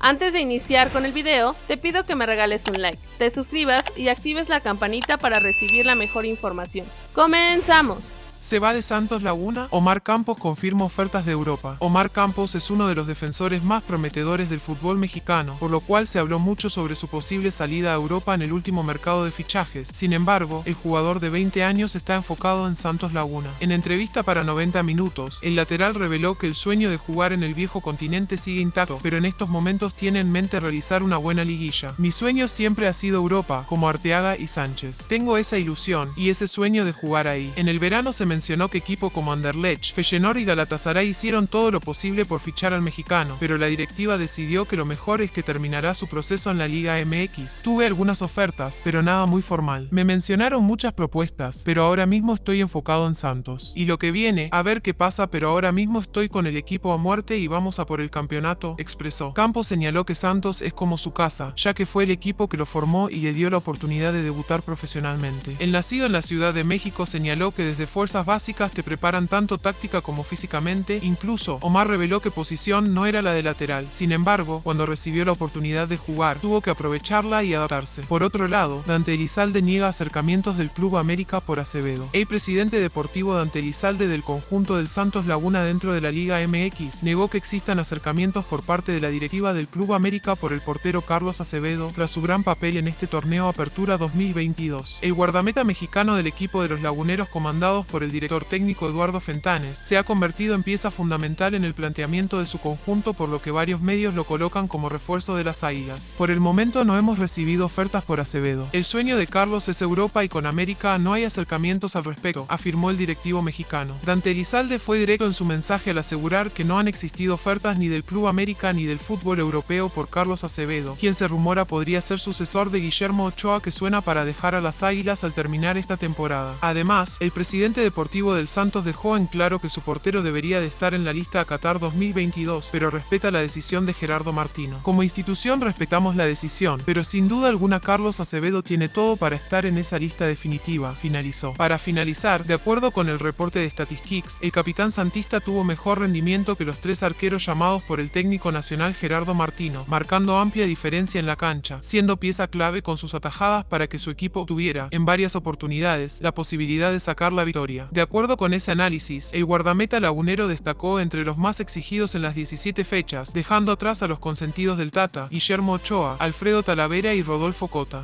Antes de iniciar con el video, te pido que me regales un like, te suscribas y actives la campanita para recibir la mejor información. ¡Comenzamos! Se va de Santos Laguna, Omar Campos confirma ofertas de Europa. Omar Campos es uno de los defensores más prometedores del fútbol mexicano, por lo cual se habló mucho sobre su posible salida a Europa en el último mercado de fichajes. Sin embargo, el jugador de 20 años está enfocado en Santos Laguna. En entrevista para 90 minutos, el lateral reveló que el sueño de jugar en el viejo continente sigue intacto, pero en estos momentos tiene en mente realizar una buena liguilla. Mi sueño siempre ha sido Europa, como Arteaga y Sánchez. Tengo esa ilusión y ese sueño de jugar ahí. En el verano se mencionó que equipo como Anderlecht, Feyenoord y Galatasaray hicieron todo lo posible por fichar al mexicano, pero la directiva decidió que lo mejor es que terminará su proceso en la Liga MX. Tuve algunas ofertas, pero nada muy formal. Me mencionaron muchas propuestas, pero ahora mismo estoy enfocado en Santos. Y lo que viene, a ver qué pasa, pero ahora mismo estoy con el equipo a muerte y vamos a por el campeonato, expresó. Campos señaló que Santos es como su casa, ya que fue el equipo que lo formó y le dio la oportunidad de debutar profesionalmente. El nacido en la Ciudad de México señaló que desde Fuerza básicas te preparan tanto táctica como físicamente, incluso Omar reveló que posición no era la de lateral. Sin embargo, cuando recibió la oportunidad de jugar, tuvo que aprovecharla y adaptarse. Por otro lado, Dante Elizalde niega acercamientos del Club América por Acevedo. El presidente deportivo Dante Elizalde del conjunto del Santos Laguna dentro de la Liga MX negó que existan acercamientos por parte de la directiva del Club América por el portero Carlos Acevedo tras su gran papel en este torneo Apertura 2022. El guardameta mexicano del equipo de los laguneros comandados por el el director técnico Eduardo Fentanes, se ha convertido en pieza fundamental en el planteamiento de su conjunto por lo que varios medios lo colocan como refuerzo de las águilas. Por el momento no hemos recibido ofertas por Acevedo. El sueño de Carlos es Europa y con América no hay acercamientos al respecto, afirmó el directivo mexicano. Dante Elizalde fue directo en su mensaje al asegurar que no han existido ofertas ni del Club América ni del fútbol europeo por Carlos Acevedo, quien se rumora podría ser sucesor de Guillermo Ochoa que suena para dejar a las águilas al terminar esta temporada. Además, el presidente de Deportivo del Santos dejó en claro que su portero debería de estar en la lista a Qatar 2022, pero respeta la decisión de Gerardo Martino. Como institución respetamos la decisión, pero sin duda alguna Carlos Acevedo tiene todo para estar en esa lista definitiva, finalizó. Para finalizar, de acuerdo con el reporte de Statistics, el capitán santista tuvo mejor rendimiento que los tres arqueros llamados por el técnico nacional Gerardo Martino, marcando amplia diferencia en la cancha, siendo pieza clave con sus atajadas para que su equipo tuviera, en varias oportunidades, la posibilidad de sacar la victoria. De acuerdo con ese análisis, el guardameta lagunero destacó entre los más exigidos en las 17 fechas, dejando atrás a los consentidos del Tata, Guillermo Ochoa, Alfredo Talavera y Rodolfo Cota.